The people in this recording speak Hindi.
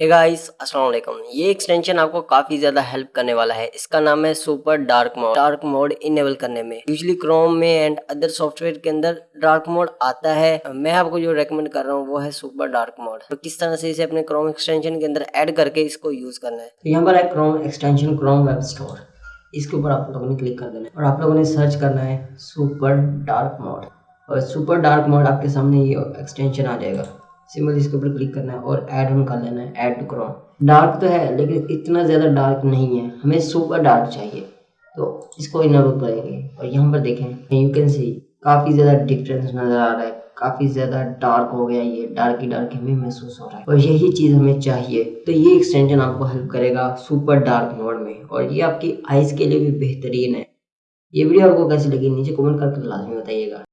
गाइस अस्सलाम वालेकुम ये एक्सटेंशन आपको काफ़ी ज़्यादा हेल्प करने वाला है। इसका नाम है super dark mode dark mode enable करने में। यूजली क्रोम में एंड अदर सॉफ्टवेयर के अंदर डार्क मोड आता है। मैं आपको जो रेकमेंड कर रहा हूँ, वो है सुपर डार्क मोड तो किस तरह से इसे अपने क्रोम एक्सटेंशन के अंदर एड करके इसको यूज़ करना है? तो यहाँ पर है Chrome extension Chrome web store इसके ऊपर आप लोगों ने क्लिक कर देना है। और आप लोगों ने सर्च करना है सुपर डार्क मोड और सुपर डार्क मोड आपके सामने ये एक्सटेंशन आ जाएगा। सिंपल इसके ऊपर क्लिक करना है और ऐड ऑन कर लेना है ऐड टू क्रोम डार्क तो है, लेकिन इतना ज़्यादा डार्क नहीं है। हमें सुपर डार्क चाहिए। तो इसको इनेबल करेंगे। और यहाँ पर देखें यू कैन सी काफ़ी ज़्यादा डिफरेंस नज़र आ रहा है। काफ़ी ज़्यादा डार्क हो गया ये। डार्क ही डार्क हमें महसूस हो रहा है। और यही चीज़ हमें चाहिए। तो ये एक्सटेंशन आपको हेल्प करेगा सुपर डार्क मोड में। और ये आपकी आइज़ के लिए भी बेहतरीन है। ये वीडियो आपको कैसी लगी? नीचे कमेंट करके लाजमी बताइएगा।